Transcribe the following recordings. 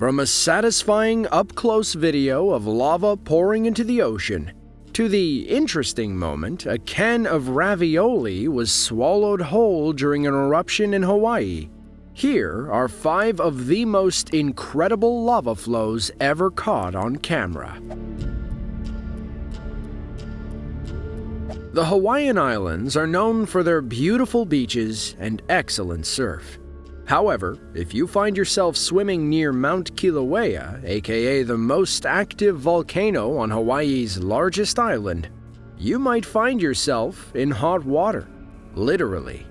From a satisfying up close video of lava pouring into the ocean, to the interesting moment a can of ravioli was swallowed whole during an eruption in Hawaii, here are five of the most incredible lava flows ever caught on camera. The Hawaiian Islands are known for their beautiful beaches and excellent surf. However, if you find yourself swimming near Mount Kilauea, aka the most active volcano on Hawaii's largest island, you might find yourself in hot water, literally.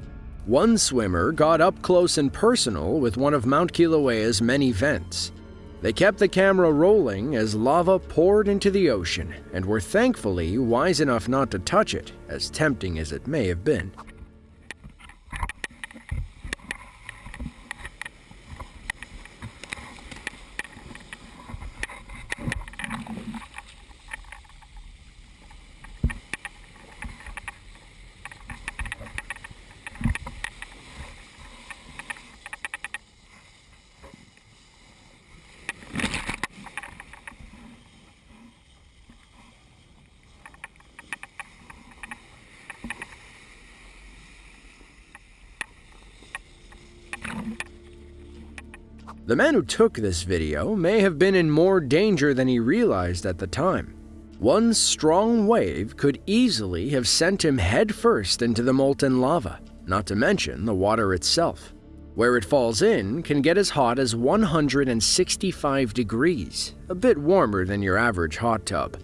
One swimmer got up close and personal with one of Mount Kilauea's many vents. They kept the camera rolling as lava poured into the ocean and were thankfully wise enough not to touch it, as tempting as it may have been. The man who took this video may have been in more danger than he realized at the time. One strong wave could easily have sent him headfirst into the molten lava, not to mention the water itself. Where it falls in can get as hot as 165 degrees, a bit warmer than your average hot tub.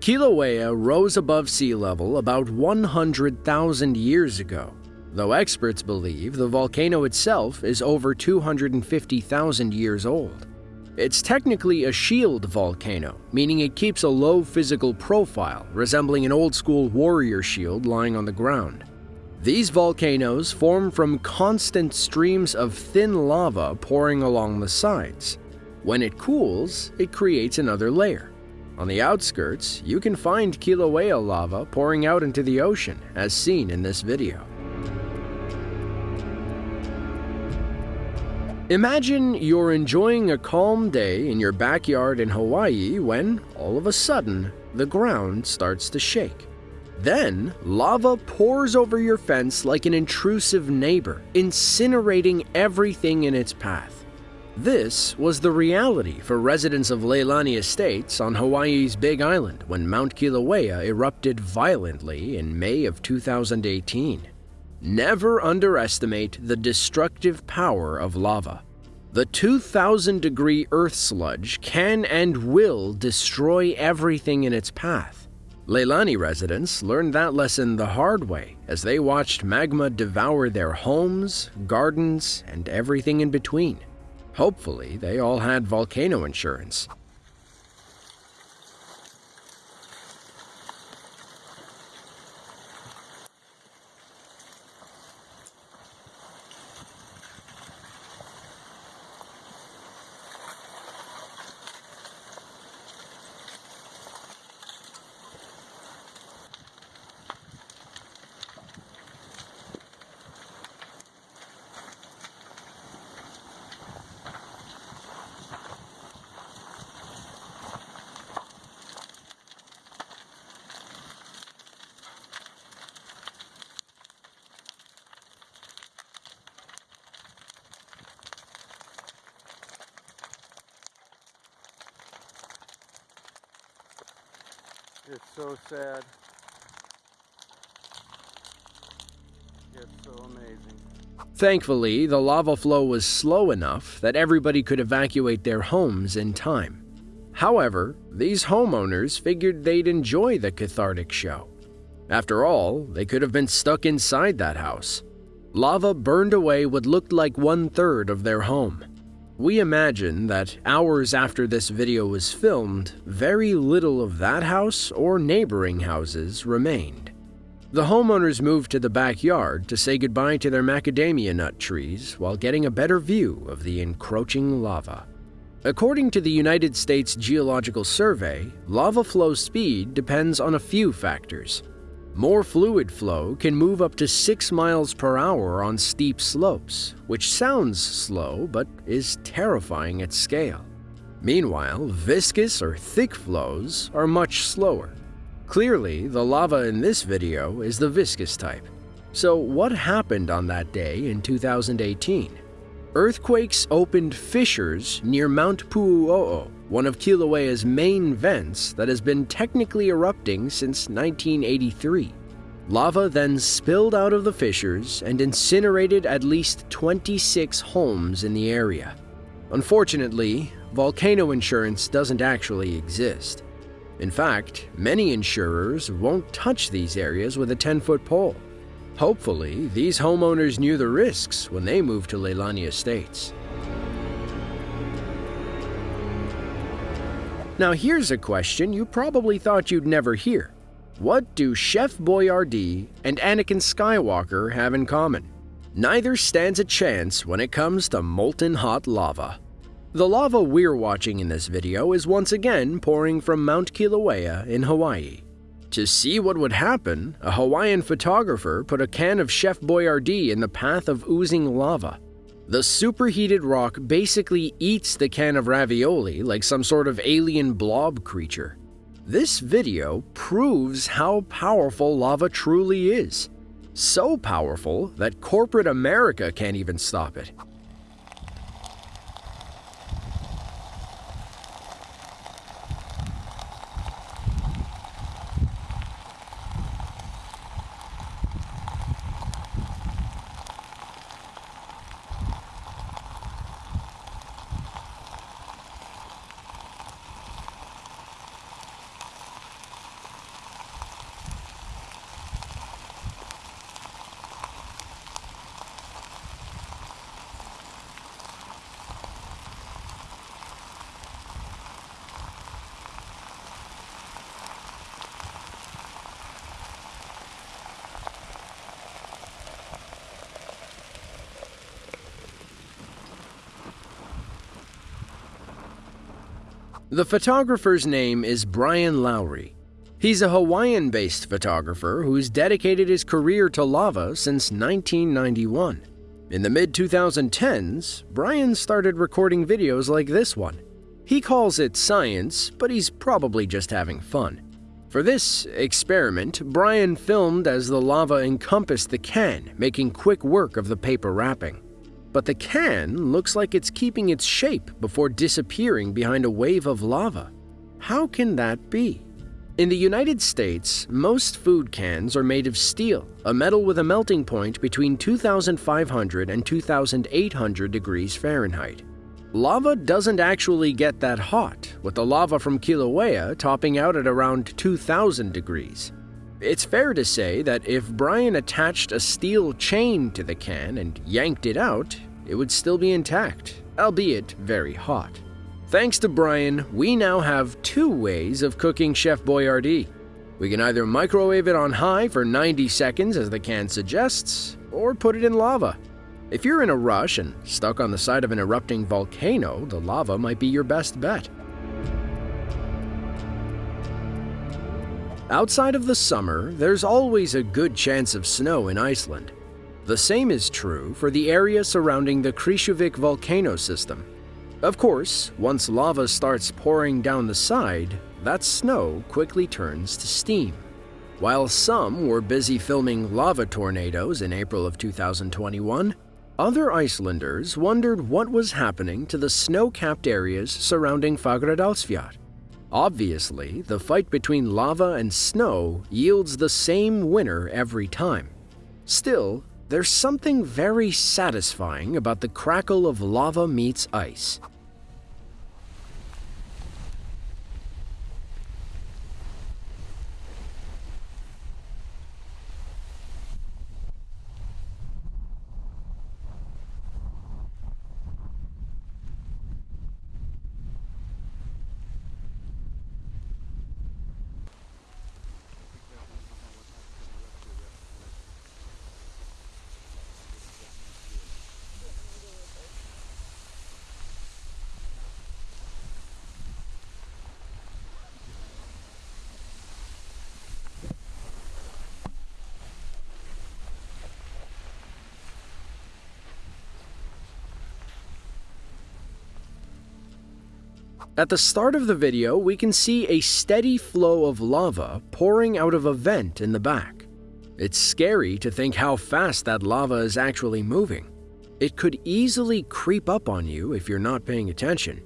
Kilauea rose above sea level about 100,000 years ago, though experts believe the volcano itself is over 250,000 years old. It's technically a shield volcano, meaning it keeps a low physical profile, resembling an old school warrior shield lying on the ground. These volcanoes form from constant streams of thin lava pouring along the sides. When it cools, it creates another layer. On the outskirts, you can find Kilauea lava pouring out into the ocean, as seen in this video. Imagine you're enjoying a calm day in your backyard in Hawaii when, all of a sudden, the ground starts to shake. Then, lava pours over your fence like an intrusive neighbor, incinerating everything in its path. This was the reality for residents of Leilani Estates on Hawaii's Big Island when Mount Kilauea erupted violently in May of 2018. Never underestimate the destructive power of lava. The 2000 degree Earth sludge can and will destroy everything in its path. Leilani residents learned that lesson the hard way as they watched magma devour their homes, gardens, and everything in between. Hopefully, they all had volcano insurance. It's so sad. It's so amazing. Thankfully, the lava flow was slow enough that everybody could evacuate their homes in time. However, these homeowners figured they'd enjoy the cathartic show. After all, they could have been stuck inside that house. Lava burned away what looked like one third of their home. We imagine that hours after this video was filmed, very little of that house or neighboring houses remained. The homeowners moved to the backyard to say goodbye to their macadamia nut trees while getting a better view of the encroaching lava. According to the United States Geological Survey, lava flow speed depends on a few factors, more fluid flow can move up to 6 miles per hour on steep slopes, which sounds slow but is terrifying at scale. Meanwhile, viscous or thick flows are much slower. Clearly, the lava in this video is the viscous type. So what happened on that day in 2018? Earthquakes opened fissures near Mount Pu'u'o'o, one of Kilauea's main vents that has been technically erupting since 1983. Lava then spilled out of the fissures and incinerated at least 26 homes in the area. Unfortunately, volcano insurance doesn't actually exist. In fact, many insurers won't touch these areas with a 10 foot pole. Hopefully, these homeowners knew the risks when they moved to Leilani Estates. Now, here's a question you probably thought you'd never hear. What do Chef Boyardee and Anakin Skywalker have in common? Neither stands a chance when it comes to molten hot lava. The lava we're watching in this video is once again pouring from Mount Kilauea in Hawaii. To see what would happen, a Hawaiian photographer put a can of Chef Boyardee in the path of oozing lava. The superheated rock basically eats the can of ravioli like some sort of alien blob creature. This video proves how powerful lava truly is. So powerful that corporate America can't even stop it. The photographer's name is Brian Lowry. He's a Hawaiian based photographer who's dedicated his career to lava since 1991. In the mid 2010s, Brian started recording videos like this one. He calls it science, but he's probably just having fun. For this experiment, Brian filmed as the lava encompassed the can, making quick work of the paper wrapping but the can looks like it's keeping its shape before disappearing behind a wave of lava. How can that be? In the United States, most food cans are made of steel, a metal with a melting point between 2500 and 2800 degrees Fahrenheit. Lava doesn't actually get that hot, with the lava from Kilauea topping out at around 2000 degrees. It's fair to say that if Brian attached a steel chain to the can and yanked it out, it would still be intact, albeit very hot. Thanks to Brian, we now have two ways of cooking Chef Boyardee. We can either microwave it on high for 90 seconds as the can suggests, or put it in lava. If you're in a rush and stuck on the side of an erupting volcano, the lava might be your best bet. Outside of the summer, there's always a good chance of snow in Iceland. The same is true for the area surrounding the Krýsuvík volcano system. Of course, once lava starts pouring down the side, that snow quickly turns to steam. While some were busy filming lava tornadoes in April of 2021, other Icelanders wondered what was happening to the snow-capped areas surrounding Fagradalsfjall. Obviously, the fight between lava and snow yields the same winner every time. Still, there's something very satisfying about the crackle of lava meets ice. At the start of the video, we can see a steady flow of lava pouring out of a vent in the back. It's scary to think how fast that lava is actually moving. It could easily creep up on you if you're not paying attention.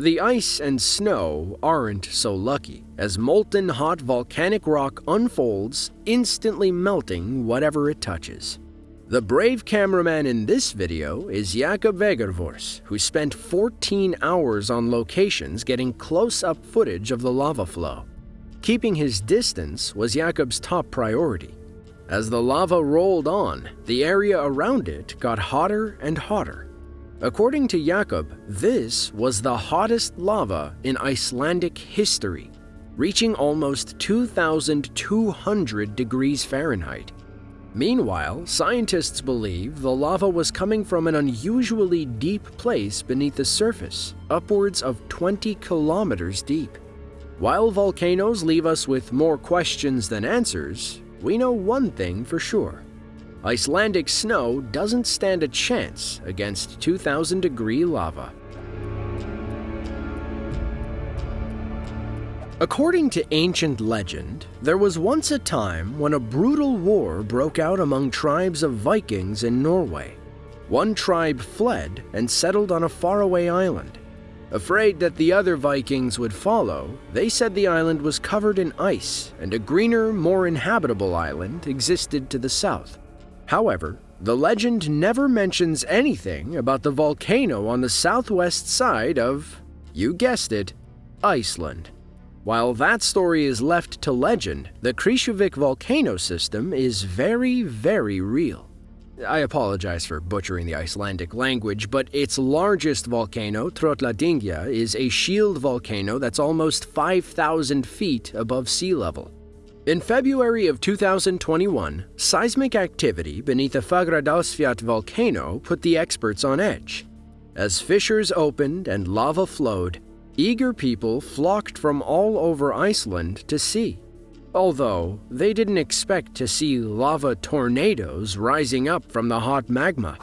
The ice and snow aren't so lucky, as molten hot volcanic rock unfolds, instantly melting whatever it touches. The brave cameraman in this video is Jakob Vegerfors, who spent 14 hours on locations getting close-up footage of the lava flow. Keeping his distance was Jakob's top priority. As the lava rolled on, the area around it got hotter and hotter. According to Jakob, this was the hottest lava in Icelandic history, reaching almost 2,200 degrees Fahrenheit. Meanwhile, scientists believe the lava was coming from an unusually deep place beneath the surface, upwards of 20 kilometers deep. While volcanoes leave us with more questions than answers, we know one thing for sure. Icelandic snow doesn't stand a chance against 2000 degree lava. According to ancient legend, there was once a time when a brutal war broke out among tribes of Vikings in Norway. One tribe fled and settled on a faraway island. Afraid that the other Vikings would follow, they said the island was covered in ice and a greener, more inhabitable island existed to the south. However, the legend never mentions anything about the volcano on the southwest side of, you guessed it, Iceland. While that story is left to legend, the Krýsuvík volcano system is very, very real. I apologize for butchering the Icelandic language, but its largest volcano, Trölladyngja, is a shield volcano that's almost 5,000 feet above sea level. In February of 2021, seismic activity beneath the Fagradalsfjall volcano put the experts on edge. As fissures opened and lava flowed, Eager people flocked from all over Iceland to see. Although they didn't expect to see lava tornadoes rising up from the hot magma.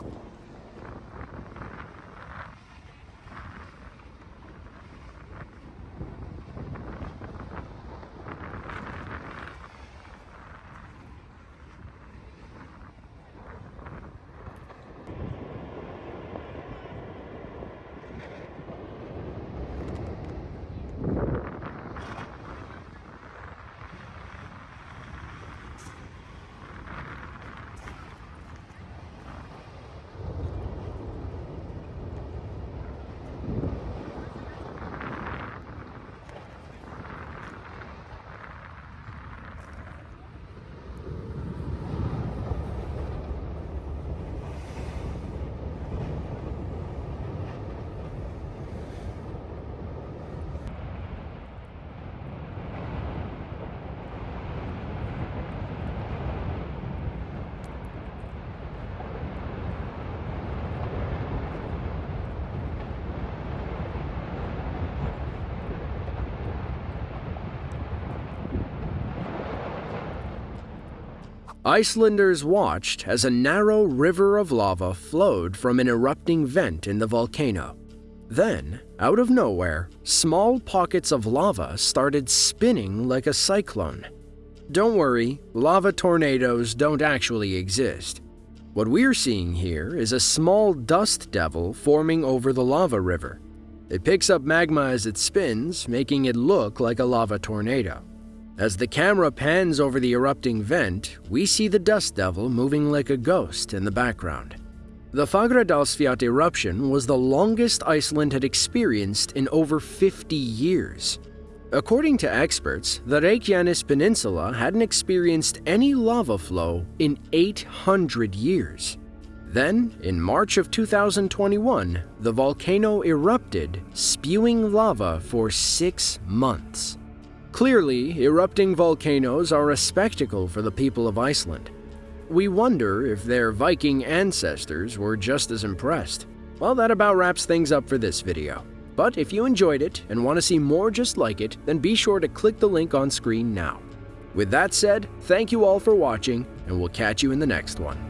Icelanders watched as a narrow river of lava flowed from an erupting vent in the volcano. Then, out of nowhere, small pockets of lava started spinning like a cyclone. Don't worry, lava tornadoes don't actually exist. What we're seeing here is a small dust devil forming over the lava river. It picks up magma as it spins, making it look like a lava tornado. As the camera pans over the erupting vent, we see the dust devil moving like a ghost in the background. The Fagradalsfjall eruption was the longest Iceland had experienced in over 50 years. According to experts, the Reykjanes Peninsula hadn't experienced any lava flow in 800 years. Then, in March of 2021, the volcano erupted, spewing lava for six months. Clearly, erupting volcanoes are a spectacle for the people of Iceland. We wonder if their Viking ancestors were just as impressed. Well, that about wraps things up for this video. But if you enjoyed it and want to see more just like it, then be sure to click the link on screen now. With that said, thank you all for watching, and we'll catch you in the next one.